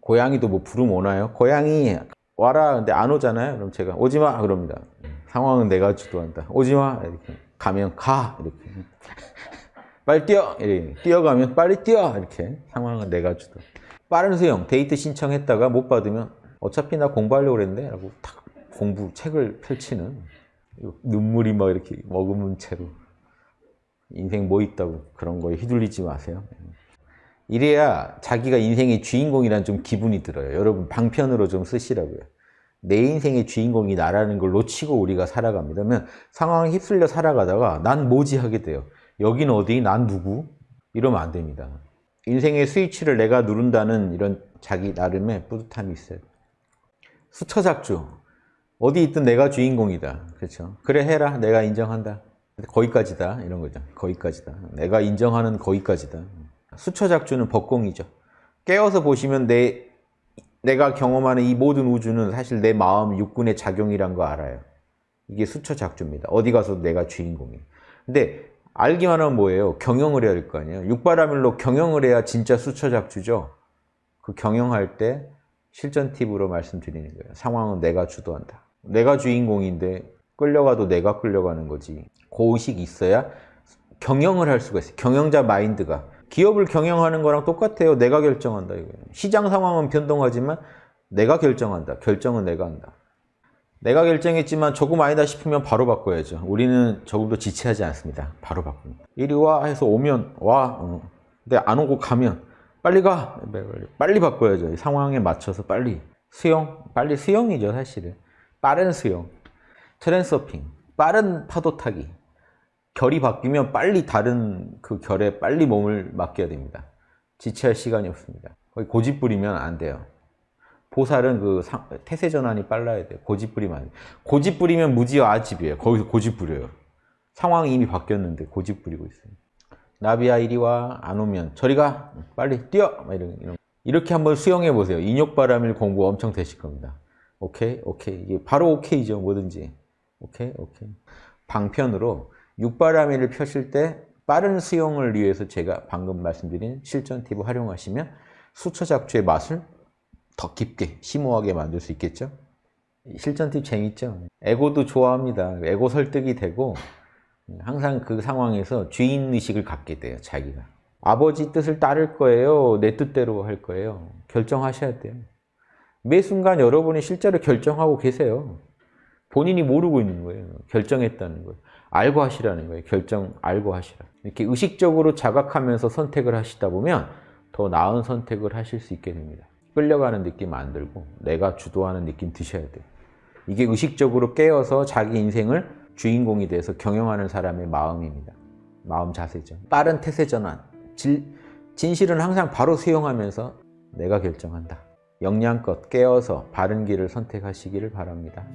고양이도 뭐 부르면 오나요? 고양이 와라 근데 안 오잖아요. 그럼 제가 오지마 그럽니다. 상황은 내가 주도한다. 오지마 이렇게 가면 가 이렇게 빨리 뛰어 이렇게 뛰어가면 빨리 뛰어 이렇게 상황은 내가 주도. 빠른 수용 데이트 신청했다가 못 받으면 어차피 나 공부하려고 그랬는데 라고 탁 공부 책을 펼치는 눈물이 막 이렇게 머금은 채로 인생 뭐 있다고 그런 거에 휘둘리지 마세요. 이래야 자기가 인생의 주인공이란 좀 기분이 들어요. 여러분 방편으로 좀 쓰시라고요. 내 인생의 주인공이 나라는 걸 놓치고 우리가 살아갑니다. 그러면 상황에 휩쓸려 살아가다가 난 뭐지 하게 돼요. 여긴 어디? 난 누구? 이러면 안 됩니다. 인생의 스위치를 내가 누른다는 이런 자기 나름의 뿌듯함이 있어요. 수처작주. 어디 있든 내가 주인공이다. 그렇죠. 그래 해라. 내가 인정한다. 거기까지다. 이런 거죠. 거기까지다. 내가 인정하는 거기까지다. 수처작주는 법공이죠. 깨어서 보시면 내, 내가 경험하는 이 모든 우주는 사실 내 마음 육군의 작용이란 거 알아요. 이게 수처작주입니다. 어디 가서 내가 주인공이에요. 근데 알기만 하면 뭐예요? 경영을 해야 될 거 아니에요. 육바라밀로 경영을 해야 진짜 수처작주죠. 그 경영할 때 실전 팁으로 말씀드리는 거예요. 상황은 내가 주도한다. 내가 주인공인데 끌려가도 내가 끌려가는 거지. 고의식이 있어야 경영을 할 수가 있어요. 경영자 마인드가. 기업을 경영하는 거랑 똑같아요. 내가 결정한다. 이거예요. 시장 상황은 변동하지만 내가 결정한다. 결정은 내가 한다. 내가 결정했지만 조금 아니다 싶으면 바로 바꿔야죠. 우리는 조금도 지체하지 않습니다. 바로 바꿉니다. 이리 와 해서 오면 와. 어. 근데 안 오고 가면 빨리 가. 빨리 바꿔야죠. 상황에 맞춰서 빨리. 수영. 빨리 수영이죠 사실은. 빠른 수영. 트랜서핑. 빠른 파도 타기. 결이 바뀌면 빨리 다른 그 결에 빨리 몸을 맡겨야 됩니다. 지체할 시간이 없습니다. 거의 고집 부리면 안 돼요. 보살은 그 상, 태세 전환이 빨라야 돼요. 고집 부리면 안 돼요. 고집 부리면 무지와 아집이에요. 거기서 고집 부려요. 상황이 이미 바뀌었는데 고집 부리고 있어요. 나비야 이리 와. 안 오면 저리 가. 빨리 뛰어. 이런, 이런. 이렇게 한번 수영해 보세요. 인욕바람일 공부 엄청 되실 겁니다. 오케이? 오케이. 이게 바로 오케이죠. 뭐든지. 오케이? 오케이. 방편으로 육바라밀을 펴실 때 빠른 수영을 위해서 제가 방금 말씀드린 실전 팁을 활용하시면 수처 작주의 맛을 더 깊게 심오하게 만들 수 있겠죠? 실전 팁 재밌죠? 에고도 좋아합니다. 에고 설득이 되고 항상 그 상황에서 주인의식을 갖게 돼요. 자기가. 아버지 뜻을 따를 거예요? 내 뜻대로 할 거예요? 결정하셔야 돼요. 매 순간 여러분이 실제로 결정하고 계세요. 본인이 모르고 있는 거예요. 결정했다는 거예요. 알고 하시라는 거예요. 결정 알고 하시라. 이렇게 의식적으로 자각하면서 선택을 하시다 보면 더 나은 선택을 하실 수 있게 됩니다. 끌려가는 느낌 안 들고 내가 주도하는 느낌 드셔야 돼요. 이게 의식적으로 깨어서 자기 인생을 주인공이 돼서 경영하는 사람의 마음입니다. 마음 자세죠. 빠른 태세 전환. 질, 진실은 항상 바로 수용하면서 내가 결정한다. 역량껏 깨어서 바른 길을 선택하시기를 바랍니다.